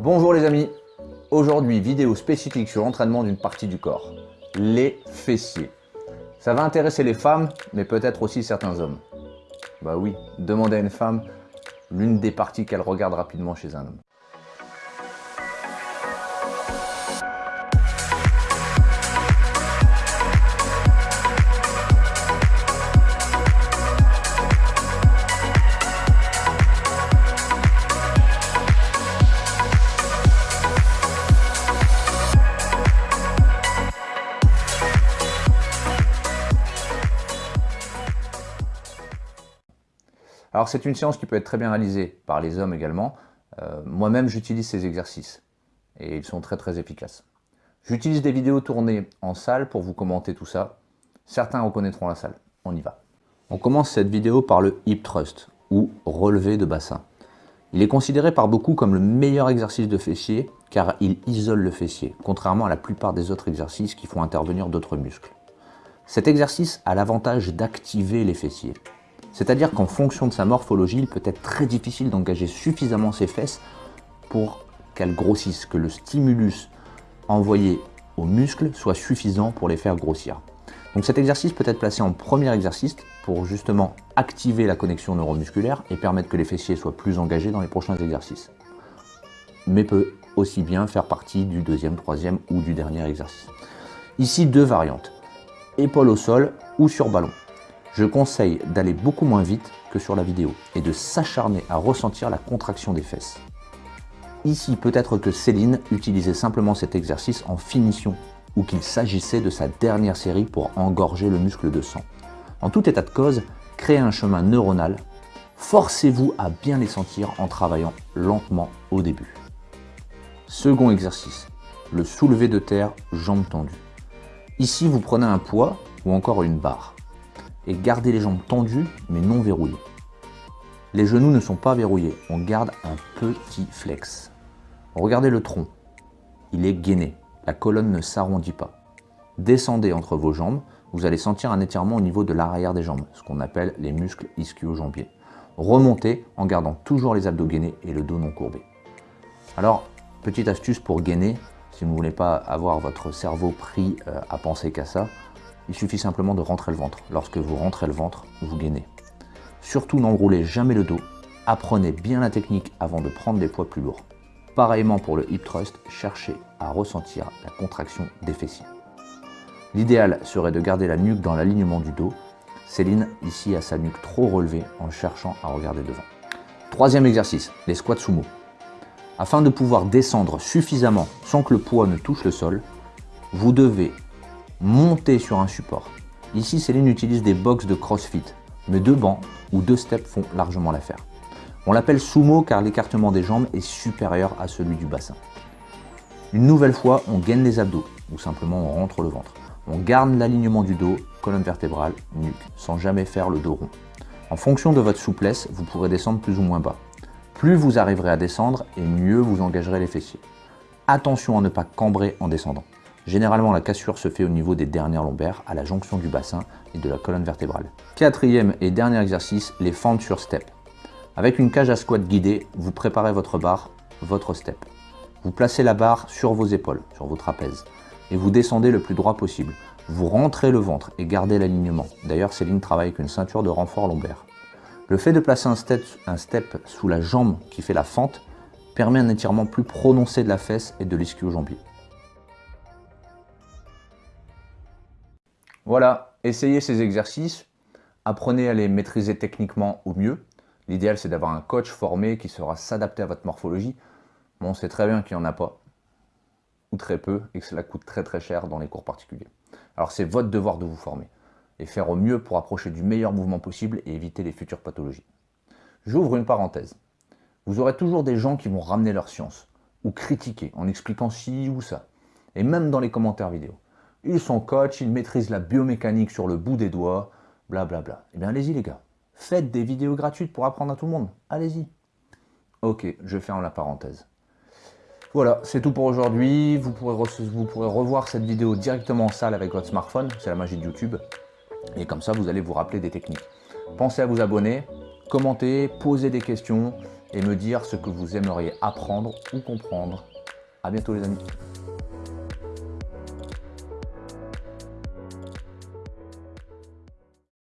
Bonjour les amis, aujourd'hui vidéo spécifique sur l'entraînement d'une partie du corps, les fessiers. Ça va intéresser les femmes, mais peut-être aussi certains hommes. Bah oui, demandez à une femme l'une des parties qu'elle regarde rapidement chez un homme. Alors c'est une séance qui peut être très bien réalisée par les hommes également. Euh, moi-même j'utilise ces exercices et ils sont très très efficaces. J'utilise des vidéos tournées en salle pour vous commenter tout ça. Certains reconnaîtront la salle. On y va. On commence cette vidéo par le hip thrust ou relevé de bassin. Il est considéré par beaucoup comme le meilleur exercice de fessier car il isole le fessier, contrairement à la plupart des autres exercices qui font intervenir d'autres muscles. Cet exercice a l'avantage d'activer les fessiers. C'est-à-dire qu'en fonction de sa morphologie, il peut être très difficile d'engager suffisamment ses fesses pour qu'elles grossissent, que le stimulus envoyé aux muscles soit suffisant pour les faire grossir. Donc cet exercice peut être placé en premier exercice pour justement activer la connexion neuromusculaire et permettre que les fessiers soient plus engagés dans les prochains exercices. Mais peut aussi bien faire partie du deuxième, troisième ou du dernier exercice. Ici, deux variantes. Épaule au sol ou sur ballon je conseille d'aller beaucoup moins vite que sur la vidéo et de s'acharner à ressentir la contraction des fesses. Ici, peut-être que Céline utilisait simplement cet exercice en finition ou qu'il s'agissait de sa dernière série pour engorger le muscle de sang. En tout état de cause, créez un chemin neuronal, forcez-vous à bien les sentir en travaillant lentement au début. Second exercice, le soulevé de terre, jambes tendues. Ici, vous prenez un poids ou encore une barre et gardez les jambes tendues mais non verrouillées. Les genoux ne sont pas verrouillés, on garde un petit flex. Regardez le tronc, il est gainé, la colonne ne s'arrondit pas. Descendez entre vos jambes, vous allez sentir un étirement au niveau de l'arrière des jambes, ce qu'on appelle les muscles ischio-jambiers. Remontez en gardant toujours les abdos gainés et le dos non courbé. Alors, petite astuce pour gainer, si vous ne voulez pas avoir votre cerveau pris euh, à penser qu'à ça, il suffit simplement de rentrer le ventre. Lorsque vous rentrez le ventre, vous gainez. Surtout n'enroulez jamais le dos. Apprenez bien la technique avant de prendre des poids plus lourds. Pareillement pour le hip thrust, cherchez à ressentir la contraction des fessiers. L'idéal serait de garder la nuque dans l'alignement du dos. Céline ici a sa nuque trop relevée en cherchant à regarder devant. Troisième exercice, les squats sumo. Afin de pouvoir descendre suffisamment sans que le poids ne touche le sol, vous devez monter sur un support. Ici, Céline utilise des box de CrossFit, mais deux bancs ou deux steps font largement l'affaire. On l'appelle sumo car l'écartement des jambes est supérieur à celui du bassin. Une nouvelle fois, on gaine les abdos ou simplement on rentre le ventre. On garde l'alignement du dos, colonne vertébrale, nuque, sans jamais faire le dos rond. En fonction de votre souplesse, vous pourrez descendre plus ou moins bas. Plus vous arriverez à descendre et mieux vous engagerez les fessiers. Attention à ne pas cambrer en descendant. Généralement, la cassure se fait au niveau des dernières lombaires, à la jonction du bassin et de la colonne vertébrale. Quatrième et dernier exercice, les fentes sur step. Avec une cage à squat guidée, vous préparez votre barre, votre step. Vous placez la barre sur vos épaules, sur vos trapèzes, et vous descendez le plus droit possible. Vous rentrez le ventre et gardez l'alignement. D'ailleurs, Céline travaille avec une ceinture de renfort lombaire. Le fait de placer un step, sous la jambe qui fait la fente permet un étirement plus prononcé de la fesse et de l'ischio-jambier. Voilà, essayez ces exercices, apprenez à les maîtriser techniquement au mieux. L'idéal, c'est d'avoir un coach formé qui saura s'adapter à votre morphologie. Bon, on sait très bien qu'il n'y en a pas, ou très peu, et que cela coûte très très cher dans les cours particuliers. Alors c'est votre devoir de vous former, et faire au mieux pour approcher du meilleur mouvement possible et éviter les futures pathologies. J'ouvre une parenthèse. Vous aurez toujours des gens qui vont ramener leur science, ou critiquer en expliquant ci ou ça, et même dans les commentaires vidéo. Ils sont coach, ils maîtrisent la biomécanique sur le bout des doigts, blablabla. Bla bla. Eh bien, allez-y les gars. Faites des vidéos gratuites pour apprendre à tout le monde. Allez-y. Ok, je ferme la parenthèse. Voilà, c'est tout pour aujourd'hui. Vous vous pourrez revoir cette vidéo directement en salle avec votre smartphone. C'est la magie de YouTube. Et comme ça, vous allez vous rappeler des techniques. Pensez à vous abonner, commenter, poser des questions. et me dire ce que vous aimeriez apprendre ou comprendre. A bientôt les amis